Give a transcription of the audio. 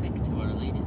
traffic to our lady.